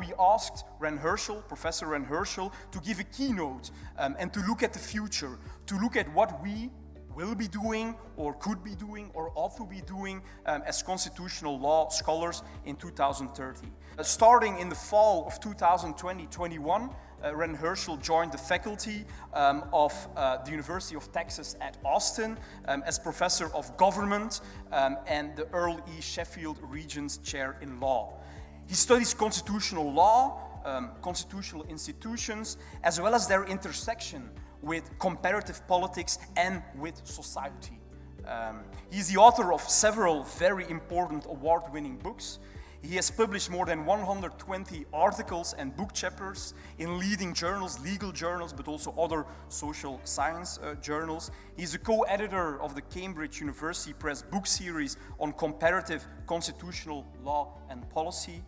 We asked Ran Hirschl, Professor Ran Hirschl, to give a keynote um, and to look at the future, to look at what we will be doing or could be doing or ought to be doing um, as constitutional law scholars in 2030. Uh, starting in the fall of 2020-21, uh, Ran Hirschl joined the faculty um, of uh, the University of Texas at Austin um, as professor of government um, and the Earl E. Sheffield Regents Chair in Law. He studies constitutional law, um, constitutional institutions, as well as their intersection with comparative politics and with society. Um, he's the author of several very important award-winning books. He has published more than 120 articles and book chapters in leading journals, legal journals, but also other social science uh, journals. He's a co-editor of the Cambridge University Press book series on comparative constitutional law and policy.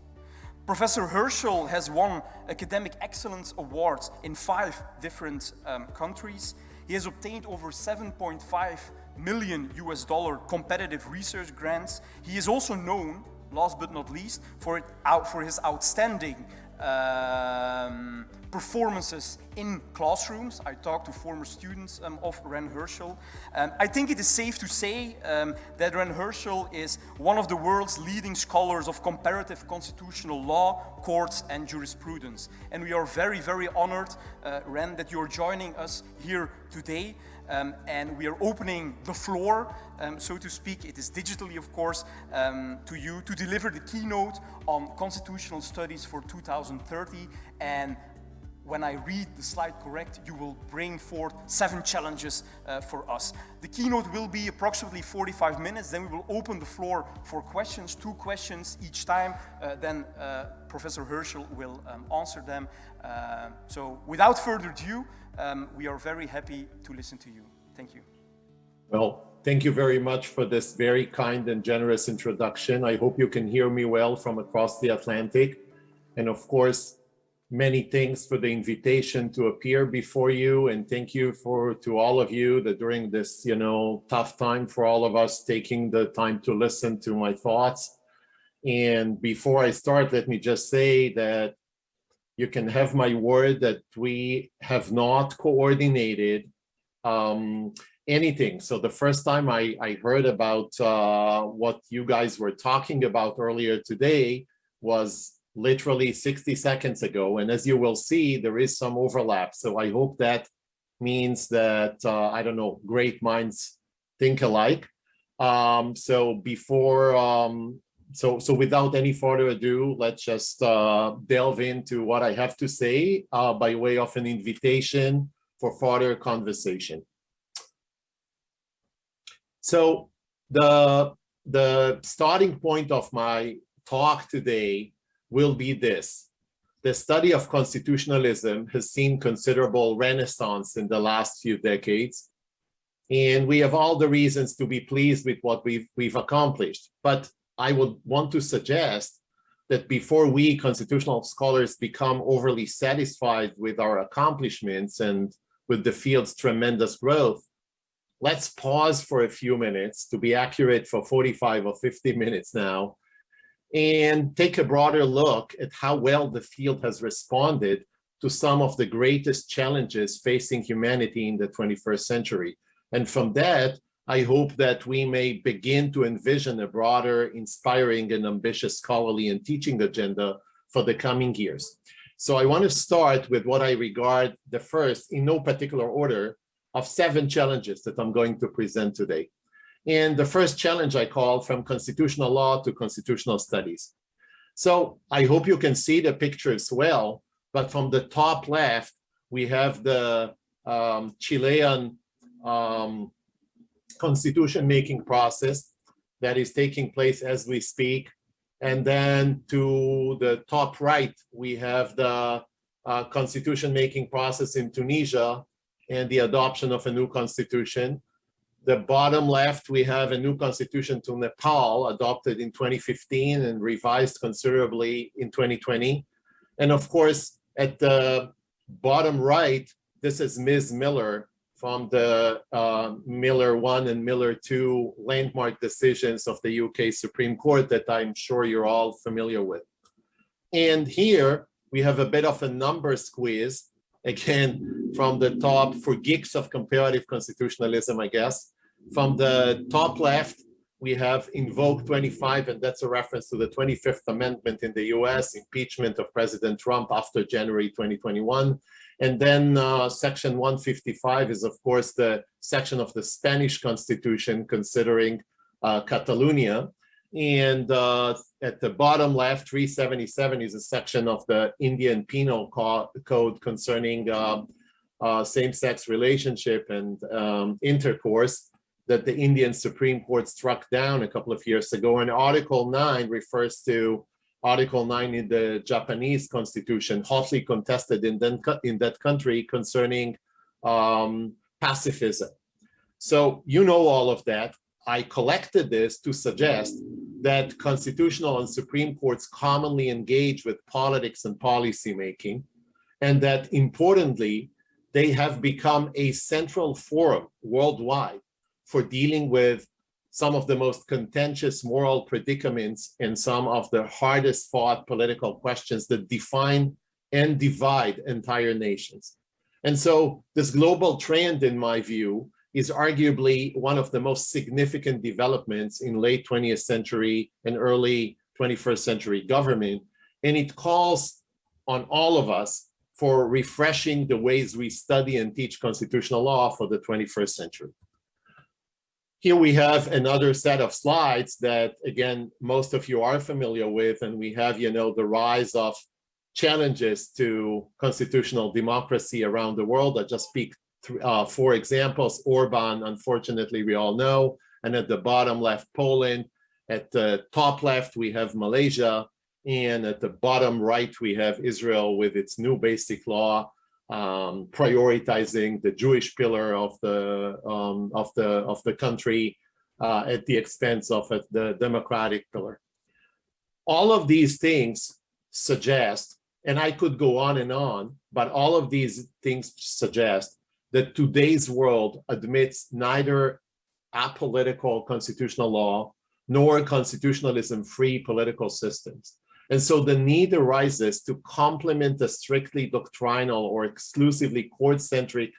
Professor Hirschl has won academic excellence awards in five different um, countries. He has obtained over 7.5 million US dollar competitive research grants. He is also known, last but not least, for, out, for his outstanding um, performances in classrooms. I talked to former students um, of Ran Hirschl. Um, I think it is safe to say um, that Ran Hirschl is one of the world's leading scholars of comparative constitutional law, courts and jurisprudence. And we are very, very honored, uh, Ran, that you're joining us here today. Um, and we are opening the floor, um, so to speak, it is digitally of course, um, to you to deliver the keynote on constitutional studies for 2030 and when I read the slide correct, you will bring forth seven challenges uh, for us. The keynote will be approximately 45 minutes, then we will open the floor for questions, two questions each time, uh, then uh, Professor Hirschl will um, answer them. Uh, so without further ado, um, we are very happy to listen to you. Thank you. Well, thank you very much for this very kind and generous introduction. I hope you can hear me well from across the Atlantic. And of course, many thanks for the invitation to appear before you. And thank you for to all of you that during this you know tough time for all of us taking the time to listen to my thoughts. And before i start let me just say that you can have my word that we have not coordinated um, anything. So the first time i i heard about uh, what you guys were talking about earlier today was literally 60 seconds ago. And as you will see, there is some overlap. So I hope that means that, uh, I don't know, great minds think alike. Um, so before, um, so, so without any further ado, let's just uh, delve into what I have to say uh, by way of an invitation for further conversation. So the, the starting point of my talk today will be this. The study of constitutionalism has seen considerable renaissance in the last few decades, and we have all the reasons to be pleased with what we've, we've accomplished. But I would want to suggest that before we constitutional scholars become overly satisfied with our accomplishments and with the field's tremendous growth, let's pause for a few minutes to be accurate for 45 or 50 minutes now and take a broader look at how well the field has responded to some of the greatest challenges facing humanity in the 21st century. And from that, I hope that we may begin to envision a broader, inspiring and ambitious scholarly and teaching agenda for the coming years. So I want to start with what I regard the first, in no particular order, of seven challenges that I'm going to present today. And the first challenge I call from constitutional law to constitutional studies. So I hope you can see the picture as well, but from the top left, we have the um, Chilean um, constitution making process that is taking place as we speak. And then to the top right, we have the uh, constitution making process in Tunisia and the adoption of a new constitution the bottom left, we have a new constitution to Nepal adopted in 2015 and revised considerably in 2020. And of course, at the bottom right, this is Ms. Miller from the uh, Miller 1 and Miller 2 landmark decisions of the UK Supreme Court that I'm sure you're all familiar with. And here we have a bit of a number squeeze, again, from the top for geeks of comparative constitutionalism, I guess. From the top left, we have Invoke 25, and that's a reference to the 25th Amendment in the US, impeachment of President Trump after January 2021. And then uh, section 155 is, of course, the section of the Spanish Constitution considering uh, Catalonia. And uh, at the bottom left, 377 is a section of the Indian Penal Code concerning um, uh, same-sex relationship and um, intercourse that the Indian Supreme Court struck down a couple of years ago. And Article 9 refers to Article 9 in the Japanese constitution, hotly contested in, the, in that country concerning um, pacifism. So you know all of that. I collected this to suggest that constitutional and Supreme Courts commonly engage with politics and policy making, and that importantly, they have become a central forum worldwide for dealing with some of the most contentious moral predicaments and some of the hardest fought political questions that define and divide entire nations. And so this global trend, in my view, is arguably one of the most significant developments in late 20th century and early 21st century government. And it calls on all of us for refreshing the ways we study and teach constitutional law for the 21st century. Here we have another set of slides that, again, most of you are familiar with, and we have, you know, the rise of challenges to constitutional democracy around the world. I just speak uh, four examples. Orban, unfortunately, we all know, and at the bottom left, Poland. At the top left, we have Malaysia, and at the bottom right, we have Israel with its new basic law um, prioritizing the Jewish pillar of the um, of the of the country uh, at the expense of uh, the democratic pillar. All of these things suggest, and I could go on and on, but all of these things suggest that today's world admits neither apolitical constitutional law nor constitutionalism-free political systems. And so the need arises to complement the strictly doctrinal or exclusively court-centric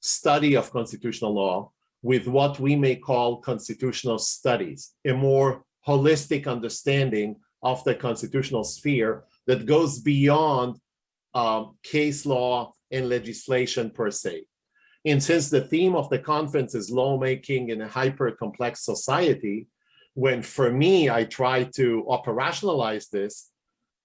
study of constitutional law with what we may call constitutional studies, a more holistic understanding of the constitutional sphere that goes beyond um, case law and legislation per se. And since the theme of the conference is lawmaking in a hyper-complex society, when for me, I try to operationalize this,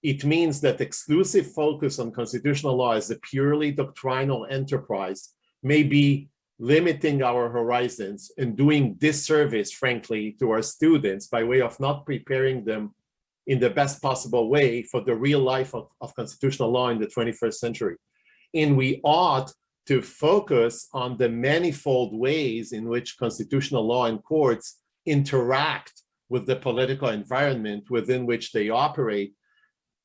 it means that exclusive focus on constitutional law as a purely doctrinal enterprise may be limiting our horizons and doing disservice, frankly, to our students by way of not preparing them in the best possible way for the real life of, of constitutional law in the 21st century. And we ought to focus on the manifold ways in which constitutional law and courts interact with the political environment within which they operate,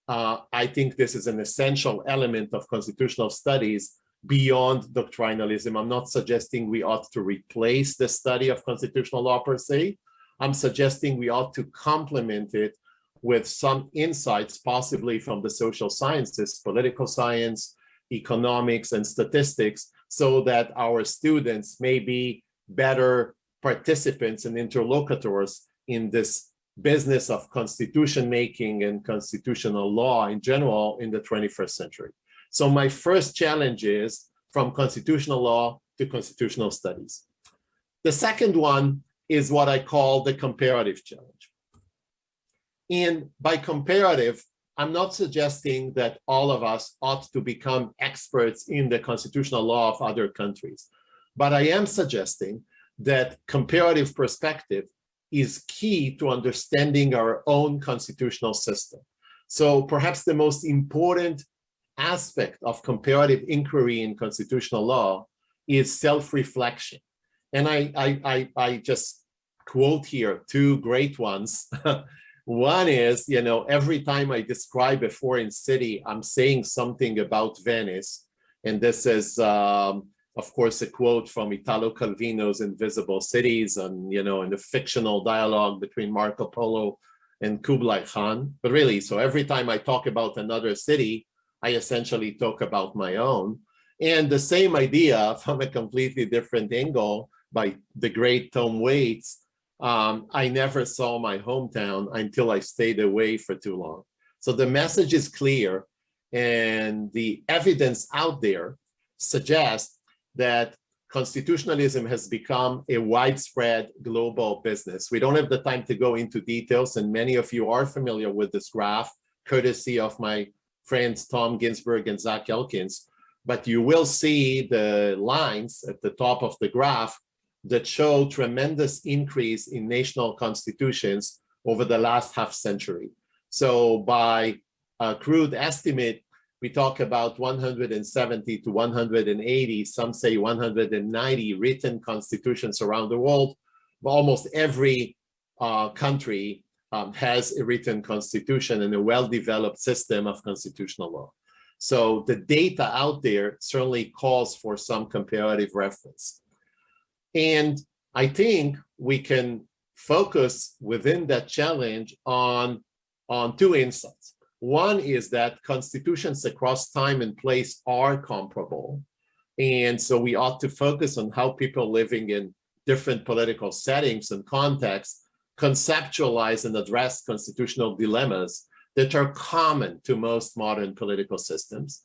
uh, I think this is an essential element of constitutional studies beyond doctrinalism. I'm not suggesting we ought to replace the study of constitutional law per se. I'm suggesting we ought to complement it with some insights, possibly from the social sciences, political science, economics, and statistics, so that our students may be better participants and interlocutors in this business of constitution making and constitutional law in general in the 21st century. So my first challenge is from constitutional law to constitutional studies. The second one is what I call the comparative challenge. And by comparative, I'm not suggesting that all of us ought to become experts in the constitutional law of other countries, but I am suggesting that comparative perspective is key to understanding our own constitutional system. So perhaps the most important aspect of comparative inquiry in constitutional law is self-reflection. And I, I, I, I just quote here two great ones. One is, you know, every time I describe a foreign city, I'm saying something about Venice. And this is, um, of course, a quote from Italo Calvino's Invisible Cities and, you know, in the fictional dialogue between Marco Polo and Kublai Khan. But really, so every time I talk about another city, I essentially talk about my own. And the same idea from a completely different angle by the great Tom Waits, um, I never saw my hometown until I stayed away for too long. So the message is clear and the evidence out there suggests that constitutionalism has become a widespread global business. We don't have the time to go into details and many of you are familiar with this graph courtesy of my friends Tom Ginsburg and Zach Elkins, but you will see the lines at the top of the graph that show tremendous increase in national constitutions over the last half century. So by a crude estimate, we talk about 170 to 180, some say 190 written constitutions around the world. Almost every uh, country um, has a written constitution and a well-developed system of constitutional law. So the data out there certainly calls for some comparative reference. And I think we can focus within that challenge on, on two insights. One is that constitutions across time and place are comparable. And so we ought to focus on how people living in different political settings and contexts conceptualize and address constitutional dilemmas that are common to most modern political systems.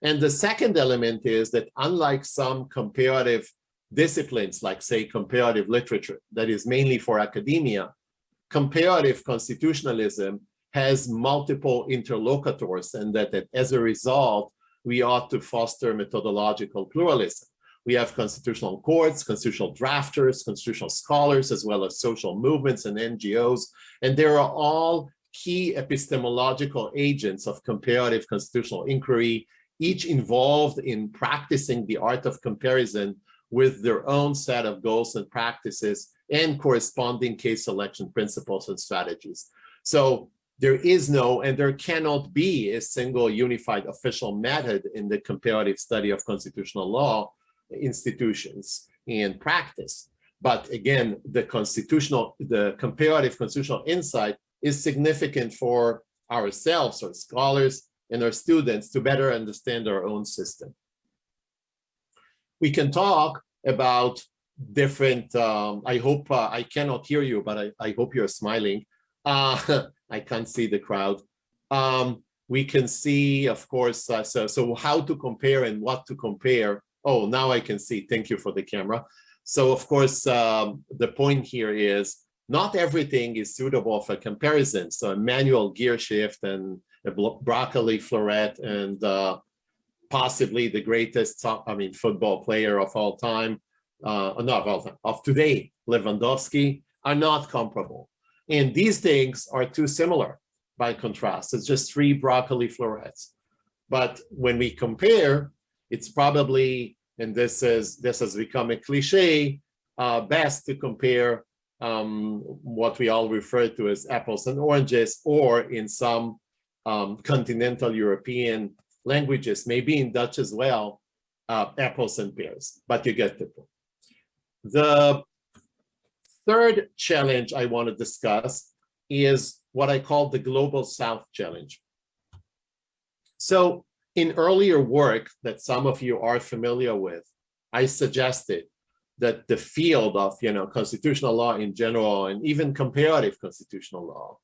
And the second element is that unlike some comparative disciplines, like say comparative literature, that is mainly for academia, comparative constitutionalism has multiple interlocutors and that, that as a result, we ought to foster methodological pluralism. We have constitutional courts, constitutional drafters, constitutional scholars, as well as social movements and NGOs, and they are all key epistemological agents of comparative constitutional inquiry, each involved in practicing the art of comparison with their own set of goals and practices and corresponding case selection principles and strategies. So there is no and there cannot be a single unified official method in the comparative study of constitutional law institutions and practice. But again, the constitutional, the comparative constitutional insight is significant for ourselves, our scholars, and our students to better understand our own system. We can talk about different, um, I hope, uh, I cannot hear you, but I, I hope you're smiling. Uh, I can't see the crowd. Um, we can see, of course, uh, so, so how to compare and what to compare. Oh, now I can see. Thank you for the camera. So, of course, um, the point here is not everything is suitable for comparison. So a manual gear shift and a broccoli floret and uh, possibly the greatest, I mean, football player of all time, uh, not of all time, of today, Lewandowski, are not comparable. And these things are too similar by contrast. It's just three broccoli florets. But when we compare, it's probably, and this is this has become a cliche, uh, best to compare um, what we all refer to as apples and oranges, or in some um, continental European languages, maybe in Dutch as well, uh, apples and pears, but you get the point. The third challenge I want to discuss is what I call the Global South Challenge. So in earlier work that some of you are familiar with, I suggested that the field of you know constitutional law in general and even comparative constitutional law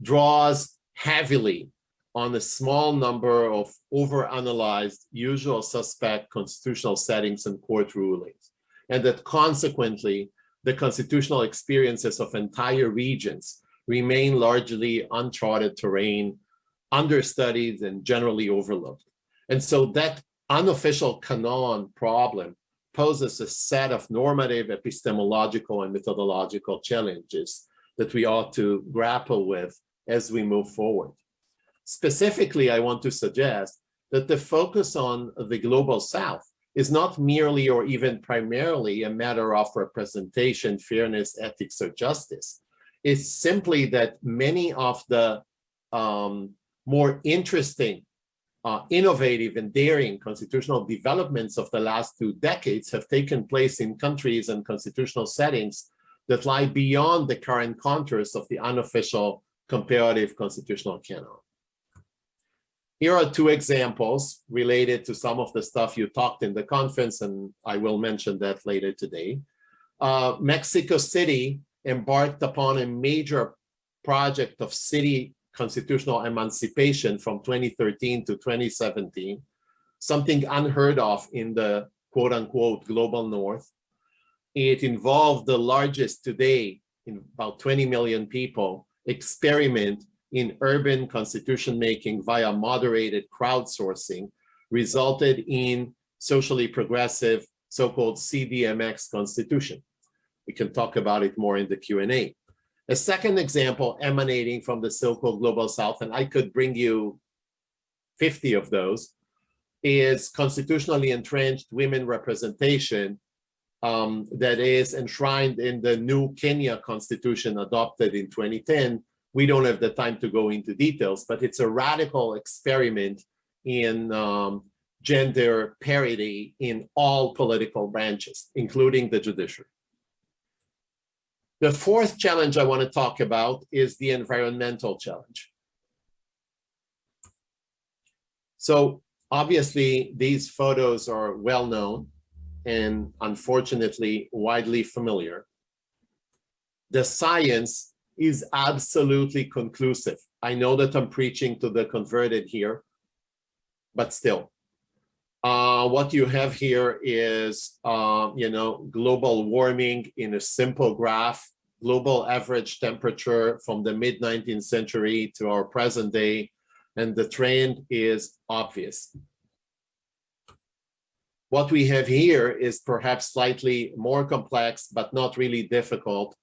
draws heavily on a small number of overanalyzed usual suspect constitutional settings and court rulings and that consequently the constitutional experiences of entire regions remain largely uncharted terrain, understudied and generally overlooked. And so that unofficial canon problem poses a set of normative, epistemological, and methodological challenges that we ought to grapple with as we move forward. Specifically, I want to suggest that the focus on the Global South is not merely or even primarily a matter of representation, fairness, ethics, or justice. It's simply that many of the um, more interesting, uh, innovative, and daring constitutional developments of the last two decades have taken place in countries and constitutional settings that lie beyond the current contours of the unofficial comparative constitutional canon. Here are two examples related to some of the stuff you talked in the conference, and I will mention that later today. Uh, Mexico City embarked upon a major project of city constitutional emancipation from 2013 to 2017, something unheard of in the quote unquote global north. It involved the largest today in about 20 million people experiment in urban constitution making via moderated crowdsourcing resulted in socially progressive so-called CDMX constitution. We can talk about it more in the Q&A. A second example emanating from the so-called global south, and I could bring you 50 of those, is constitutionally entrenched women representation um, that is enshrined in the new Kenya constitution adopted in 2010. We don't have the time to go into details, but it's a radical experiment in um, gender parity in all political branches, including the judiciary. The fourth challenge I want to talk about is the environmental challenge. So obviously these photos are well known and unfortunately widely familiar. The science is absolutely conclusive. I know that I'm preaching to the converted here, but still. Uh, what you have here is, uh, you know, global warming in a simple graph, global average temperature from the mid 19th century to our present day, and the trend is obvious. What we have here is perhaps slightly more complex, but not really difficult.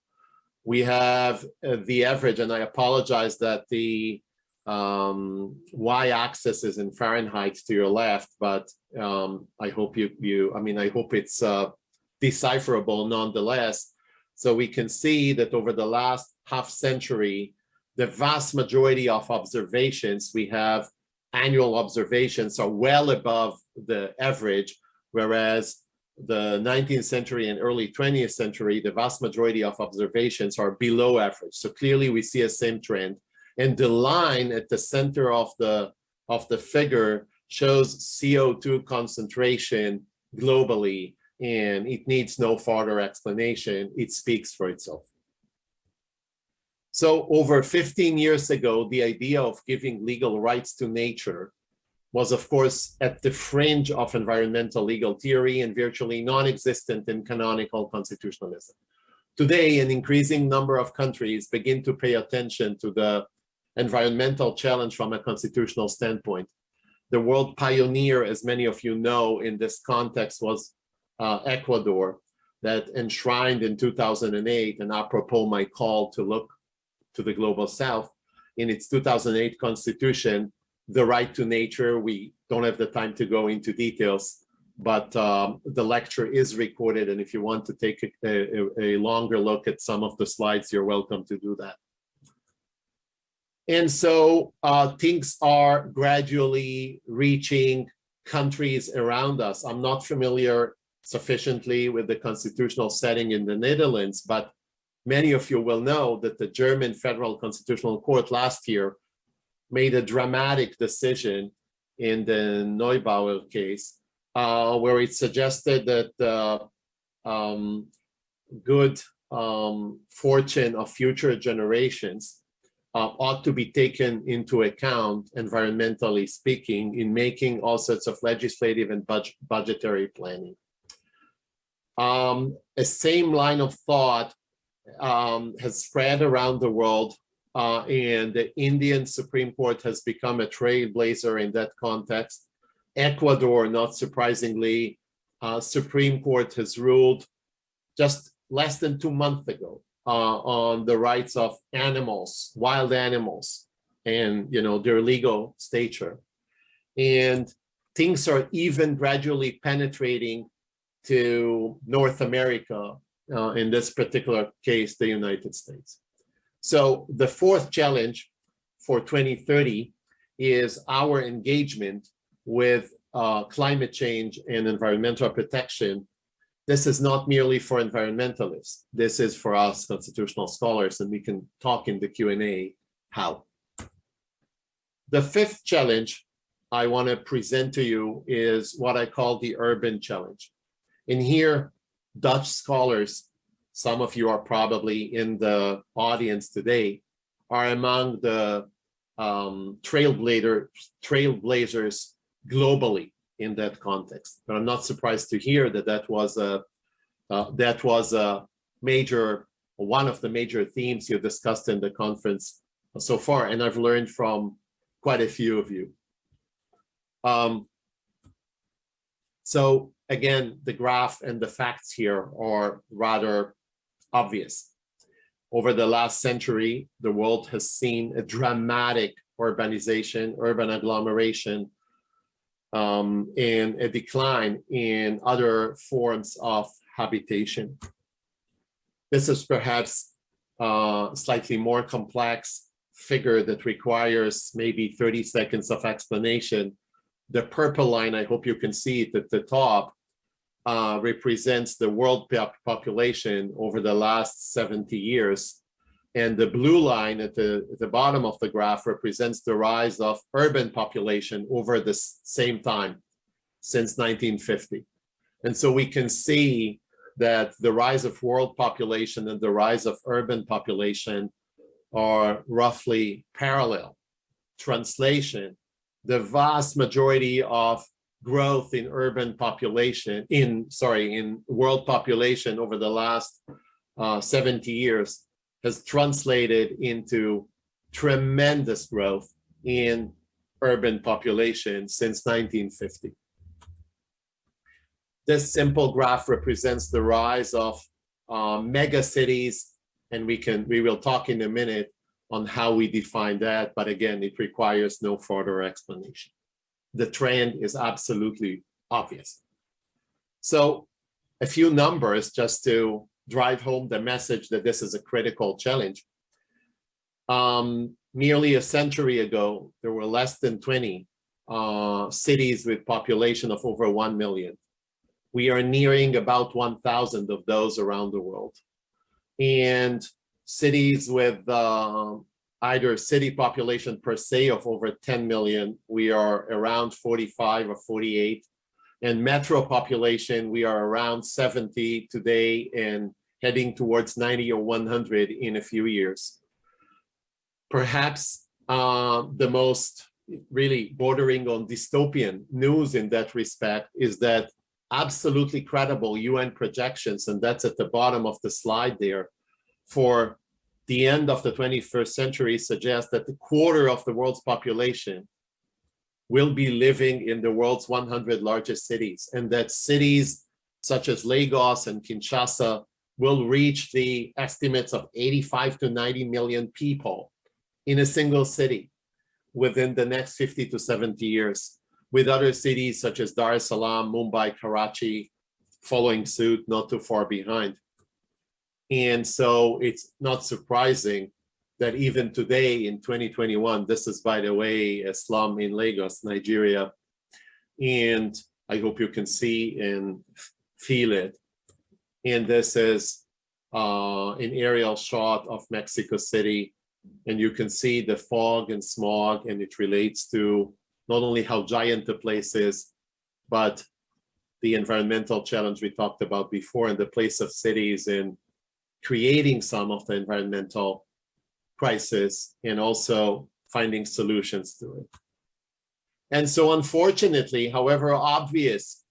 We have uh, the average, and I apologize that the um, y-axis is in Fahrenheit to your left, but um, I hope you, you, I mean, I hope it's uh, decipherable nonetheless. So we can see that over the last half century, the vast majority of observations we have annual observations are well above the average whereas the 19th century and early 20th century, the vast majority of observations are below average. So clearly we see a same trend. And the line at the center of the, of the figure shows CO2 concentration globally, and it needs no further explanation. It speaks for itself. So over 15 years ago, the idea of giving legal rights to nature was of course at the fringe of environmental legal theory and virtually non-existent in canonical constitutionalism. Today, an increasing number of countries begin to pay attention to the environmental challenge from a constitutional standpoint. The world pioneer, as many of you know, in this context was uh, Ecuador that enshrined in 2008, and apropos my call to look to the global south, in its 2008 constitution, the right to nature. We don't have the time to go into details, but um, the lecture is recorded. And if you want to take a, a, a, longer look at some of the slides, you're welcome to do that. And so uh, things are gradually reaching countries around us. I'm not familiar sufficiently with the constitutional setting in the Netherlands, but many of you will know that the German Federal Constitutional Court last year made a dramatic decision in the Neubauer case, uh, where it suggested that the um, good um, fortune of future generations uh, ought to be taken into account, environmentally speaking, in making all sorts of legislative and budget budgetary planning. Um, a same line of thought um, has spread around the world uh, and the Indian Supreme Court has become a trailblazer in that context. Ecuador, not surprisingly, uh, Supreme Court has ruled just less than two months ago uh, on the rights of animals, wild animals, and you know their legal stature. And things are even gradually penetrating to North America, uh, in this particular case, the United States. So the fourth challenge for 2030 is our engagement with uh, climate change and environmental protection. This is not merely for environmentalists. This is for us constitutional scholars, and we can talk in the Q&A how. The fifth challenge I want to present to you is what I call the urban challenge. In here, Dutch scholars, some of you are probably in the audience today, are among the um, trailblazer, trailblazers globally in that context. But I'm not surprised to hear that that was a uh, that was a major one of the major themes you discussed in the conference so far, and I've learned from quite a few of you. Um, so again, the graph and the facts here are rather obvious. Over the last century, the world has seen a dramatic urbanization, urban agglomeration, um, and a decline in other forms of habitation. This is perhaps a slightly more complex figure that requires maybe 30 seconds of explanation. The purple line, I hope you can see it at the top, uh, represents the world population over the last 70 years. And the blue line at the, at the bottom of the graph represents the rise of urban population over the same time since 1950. And so we can see that the rise of world population and the rise of urban population are roughly parallel. Translation, the vast majority of growth in urban population, in, sorry, in world population over the last uh, 70 years has translated into tremendous growth in urban population since 1950. This simple graph represents the rise of uh, mega cities, and we can we will talk in a minute on how we define that, but again, it requires no further explanation. The trend is absolutely obvious. So a few numbers just to drive home the message that this is a critical challenge. Um, nearly a century ago, there were less than 20 uh, cities with population of over 1 million. We are nearing about 1,000 of those around the world. And cities with uh, either city population per se of over 10 million, we are around 45 or 48. And metro population, we are around 70 today and heading towards 90 or 100 in a few years. Perhaps uh, the most really bordering on dystopian news in that respect is that absolutely credible UN projections, and that's at the bottom of the slide there, for the end of the 21st century suggests that the quarter of the world's population will be living in the world's 100 largest cities, and that cities such as Lagos and Kinshasa will reach the estimates of 85 to 90 million people in a single city within the next 50 to 70 years, with other cities such as Dar es Salaam, Mumbai, Karachi, following suit not too far behind. And so it's not surprising that even today in 2021, this is, by the way, a slum in Lagos, Nigeria. And I hope you can see and feel it. And this is uh, an aerial shot of Mexico City. And you can see the fog and smog, and it relates to not only how giant the place is, but the environmental challenge we talked about before and the place of cities in creating some of the environmental crisis and also finding solutions to it. And so unfortunately, however obvious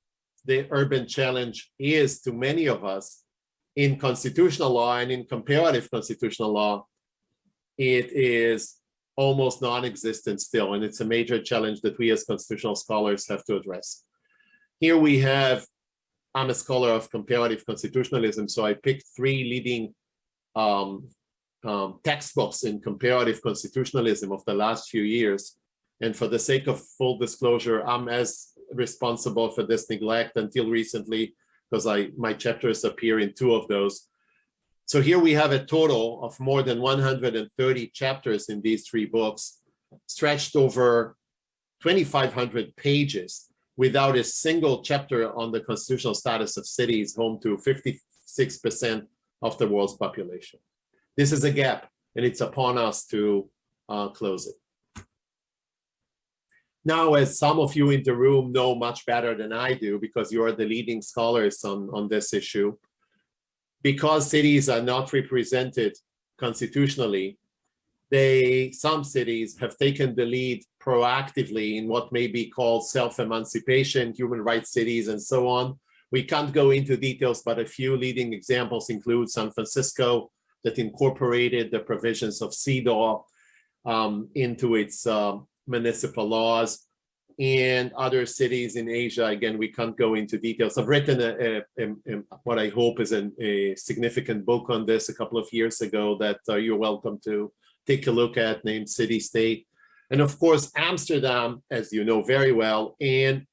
the urban challenge is to many of us in constitutional law and in comparative constitutional law, it is almost non-existent still, and it's a major challenge that we as constitutional scholars have to address. Here we have, I'm a scholar of comparative constitutionalism, so I picked three leading um, um, textbooks in comparative constitutionalism of the last few years. And for the sake of full disclosure, I'm as responsible for this neglect until recently because I my chapters appear in two of those. So here we have a total of more than 130 chapters in these three books, stretched over 2,500 pages without a single chapter on the constitutional status of cities home to 56% of the world's population. This is a gap and it's upon us to uh, close it. Now, as some of you in the room know much better than I do, because you are the leading scholars on, on this issue, because cities are not represented constitutionally, they some cities have taken the lead proactively in what may be called self-emancipation, human rights cities, and so on. We can't go into details, but a few leading examples include San Francisco that incorporated the provisions of CEDAW um, into its uh, municipal laws and other cities in Asia. Again, we can't go into details. I've written a, a, a, what I hope is an, a significant book on this a couple of years ago that uh, you're welcome to take a look at named City State. And of course, Amsterdam, as you know very well, and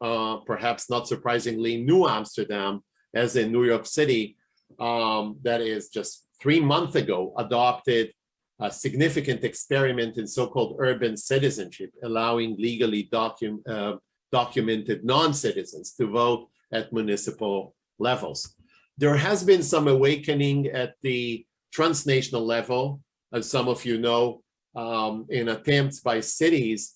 uh, perhaps not surprisingly, New Amsterdam, as in New York City, um, that is just three months ago, adopted a significant experiment in so-called urban citizenship, allowing legally docu uh, documented non-citizens to vote at municipal levels. There has been some awakening at the transnational level as some of you know, um, in attempts by cities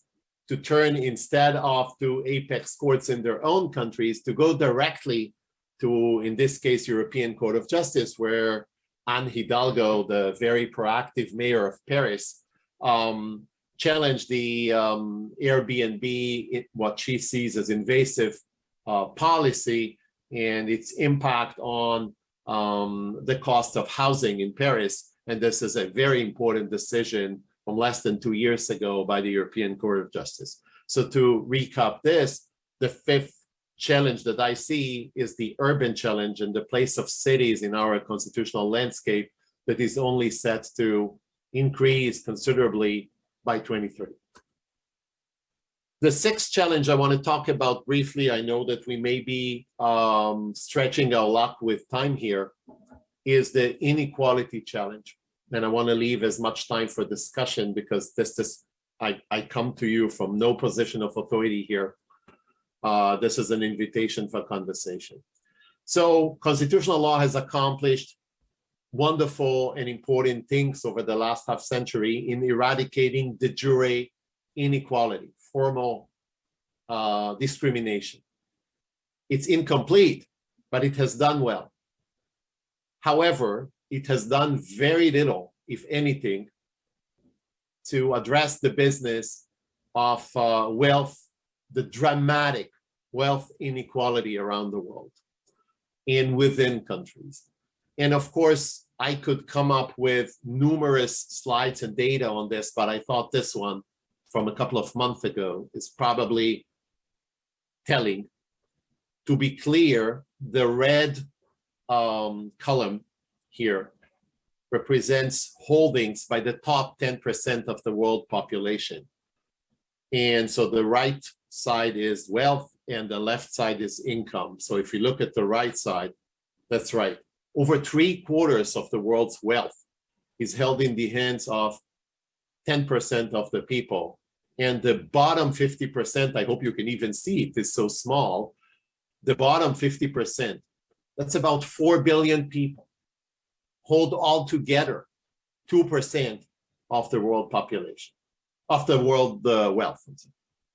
to turn instead of to apex courts in their own countries to go directly to, in this case, European Court of Justice, where Anne Hidalgo, the very proactive mayor of Paris, um, challenged the um, Airbnb, what she sees as invasive uh, policy and its impact on um, the cost of housing in Paris. And this is a very important decision from less than two years ago by the European Court of Justice. So to recap this, the fifth challenge that I see is the urban challenge and the place of cities in our constitutional landscape that is only set to increase considerably by 23. The sixth challenge I want to talk about briefly, I know that we may be um, stretching our luck with time here, is the inequality challenge and I want to leave as much time for discussion because this is, I, I come to you from no position of authority here. Uh, this is an invitation for conversation. So constitutional law has accomplished wonderful and important things over the last half century in eradicating de jure inequality, formal uh, discrimination. It's incomplete, but it has done well. However, it has done very little, if anything, to address the business of uh, wealth, the dramatic wealth inequality around the world and within countries. And of course, I could come up with numerous slides and data on this, but I thought this one from a couple of months ago is probably telling. To be clear, the red um, column here represents holdings by the top 10% of the world population. And so the right side is wealth and the left side is income. So if you look at the right side, that's right. Over three quarters of the world's wealth is held in the hands of 10% of the people. And the bottom 50%, I hope you can even see it is so small. The bottom 50%, that's about 4 billion people hold all together 2% of the world population, of the world uh, wealth.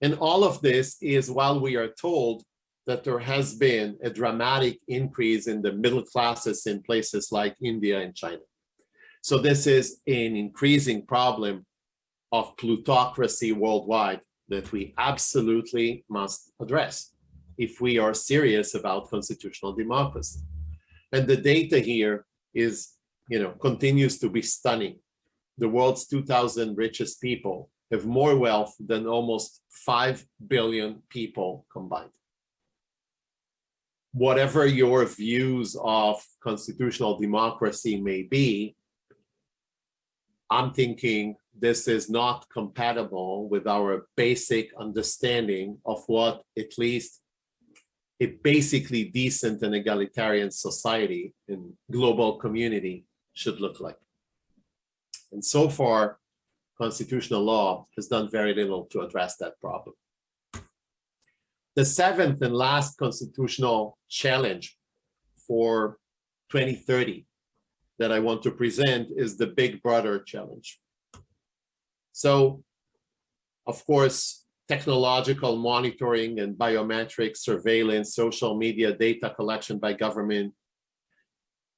And all of this is while we are told that there has been a dramatic increase in the middle classes in places like India and China. So this is an increasing problem of plutocracy worldwide that we absolutely must address if we are serious about constitutional democracy. And the data here is you know, continues to be stunning. The world's 2000 richest people have more wealth than almost 5 billion people combined. Whatever your views of constitutional democracy may be, I'm thinking this is not compatible with our basic understanding of what at least a basically decent and egalitarian society and global community should look like. And so far, constitutional law has done very little to address that problem. The seventh and last constitutional challenge for 2030 that I want to present is the big brother challenge. So, of course, technological monitoring and biometric surveillance, social media data collection by government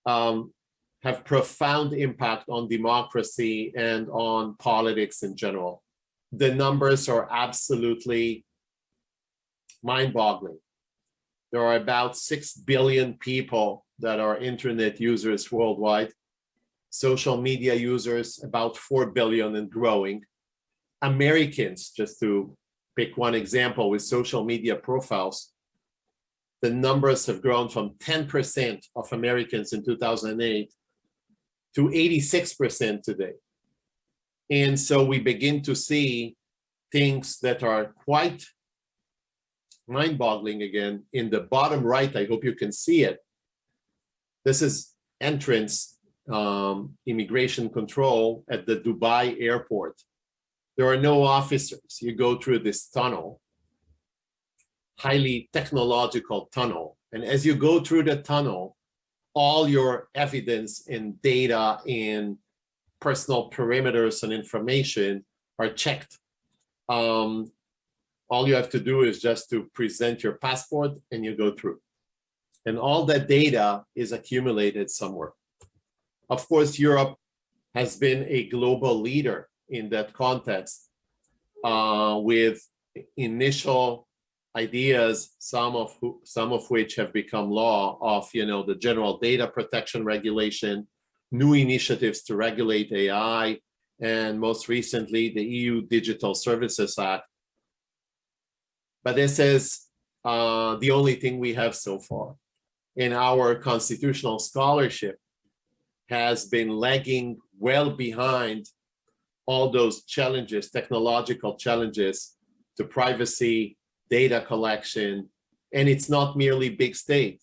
um, have profound impact on democracy and on politics in general. The numbers are absolutely mind-boggling. There are about 6 billion people that are internet users worldwide. Social media users, about 4 billion and growing. Americans, just to pick one example with social media profiles, the numbers have grown from 10% of Americans in 2008 to 86% today. And so we begin to see things that are quite mind-boggling again. In the bottom right, I hope you can see it. This is entrance um, immigration control at the Dubai airport. There are no officers. You go through this tunnel, highly technological tunnel. And as you go through the tunnel, all your evidence and data and personal perimeters and information are checked. Um, all you have to do is just to present your passport and you go through. And all that data is accumulated somewhere. Of course, Europe has been a global leader in that context uh, with initial ideas, some of who, some of which have become law of you know the general data protection regulation, new initiatives to regulate AI, and most recently the EU Digital Services Act. But this is uh, the only thing we have so far. In our constitutional scholarship has been lagging well behind all those challenges, technological challenges to privacy, data collection, and it's not merely big state.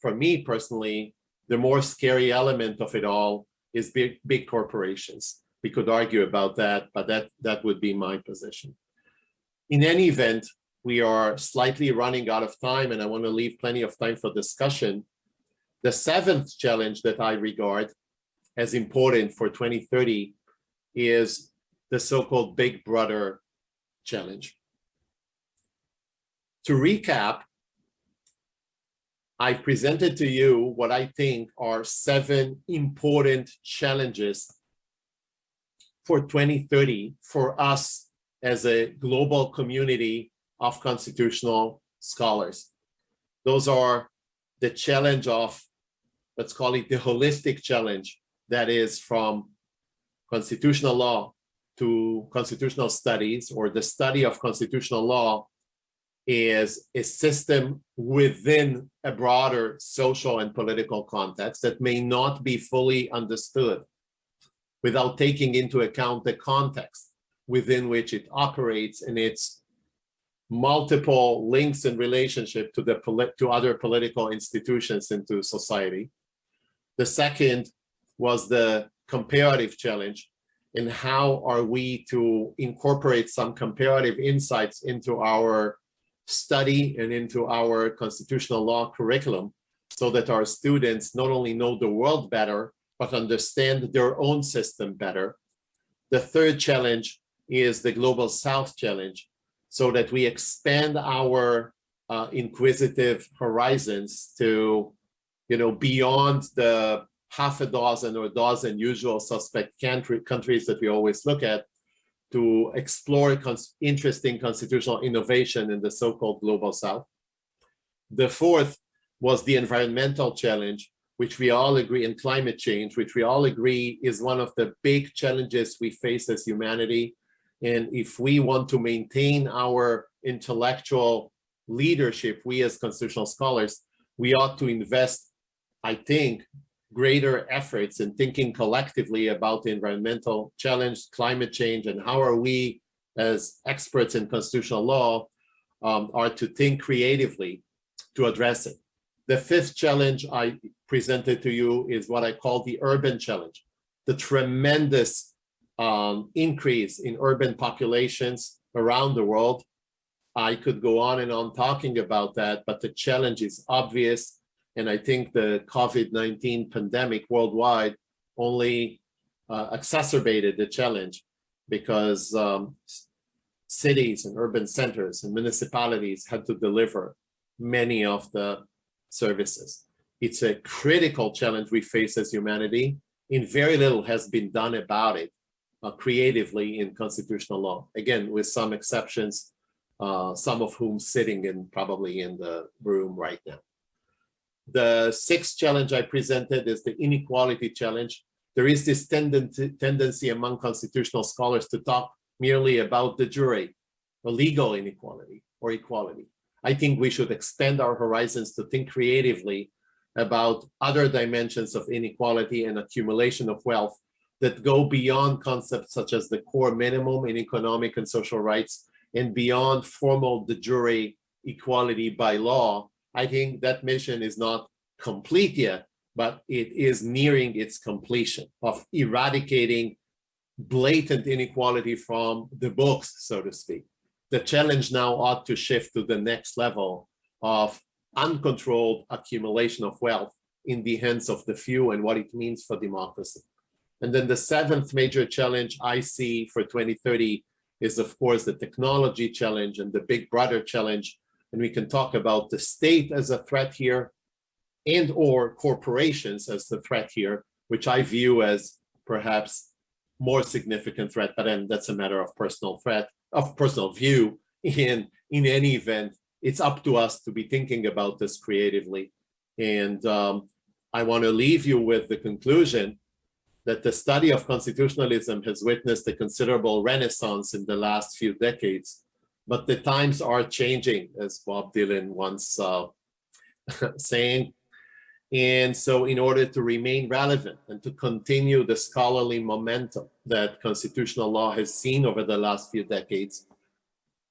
For me personally, the more scary element of it all is big, big corporations. We could argue about that, but that, that would be my position. In any event, we are slightly running out of time and I want to leave plenty of time for discussion. The seventh challenge that I regard as important for 2030 is the so-called Big Brother challenge. To recap, I've presented to you what I think are seven important challenges for 2030 for us as a global community of constitutional scholars. Those are the challenge of, let's call it the holistic challenge that is from constitutional law to constitutional studies or the study of constitutional law is a system within a broader social and political context that may not be fully understood without taking into account the context within which it operates and its multiple links and relationship to the to other political institutions into society. The second was the comparative challenge and how are we to incorporate some comparative insights into our study and into our constitutional law curriculum so that our students not only know the world better, but understand their own system better. The third challenge is the Global South challenge, so that we expand our uh, inquisitive horizons to, you know, beyond the half a dozen or dozen usual suspect country, countries that we always look at to explore cons interesting constitutional innovation in the so-called global south. The fourth was the environmental challenge, which we all agree in climate change, which we all agree is one of the big challenges we face as humanity. And if we want to maintain our intellectual leadership, we as constitutional scholars, we ought to invest, I think, greater efforts in thinking collectively about the environmental challenge, climate change, and how are we as experts in constitutional law um, are to think creatively to address it. The fifth challenge I presented to you is what I call the urban challenge, the tremendous um, increase in urban populations around the world. I could go on and on talking about that, but the challenge is obvious and I think the COVID-19 pandemic worldwide only uh, exacerbated the challenge. because um, cities and urban centers and municipalities had to deliver many of the services. It's a critical challenge we face as humanity, and very little has been done about it uh, creatively in constitutional law. Again, with some exceptions, uh, some of whom sitting in probably in the room right now. The sixth challenge I presented is the inequality challenge. There is this tendency, among constitutional scholars to talk merely about de jure, or legal inequality or equality. I think we should expand our horizons to think creatively about other dimensions of inequality and accumulation of wealth that go beyond concepts such as the core minimum in economic and social rights and beyond formal de jure equality by law. I think that mission is not complete yet, but it is nearing its completion of eradicating blatant inequality from the books, so to speak. The challenge now ought to shift to the next level of uncontrolled accumulation of wealth in the hands of the few and what it means for democracy. And then the seventh major challenge I see for 2030 is, of course, the technology challenge and the big brother challenge. And we can talk about the state as a threat here and or corporations as the threat here, which I view as perhaps more significant threat, but then that's a matter of personal threat, of personal view. In, in any event, it's up to us to be thinking about this creatively. And um, I want to leave you with the conclusion that the study of constitutionalism has witnessed a considerable renaissance in the last few decades, but the times are changing, as Bob Dylan once uh, saying. And so in order to remain relevant and to continue the scholarly momentum that constitutional law has seen over the last few decades,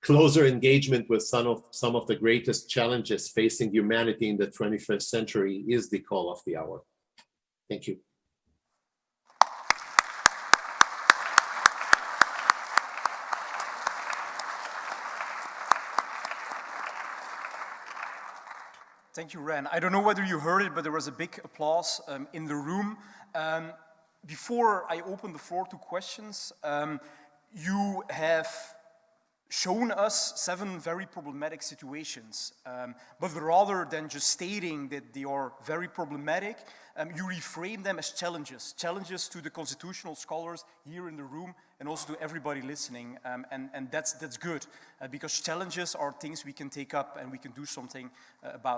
closer engagement with some of, some of the greatest challenges facing humanity in the 21st century is the call of the hour. Thank you. Thank you, Ran. I don't know whether you heard it, but there was a big applause um, in the room. Um, before I open the floor to questions, um, you have shown us seven very problematic situations. Um, but rather than just stating that they are very problematic, um, you reframe them as challenges, challenges to the constitutional scholars here in the room and also to everybody listening. Um, and, and that's, that's good, uh, because challenges are things we can take up and we can do something uh, about.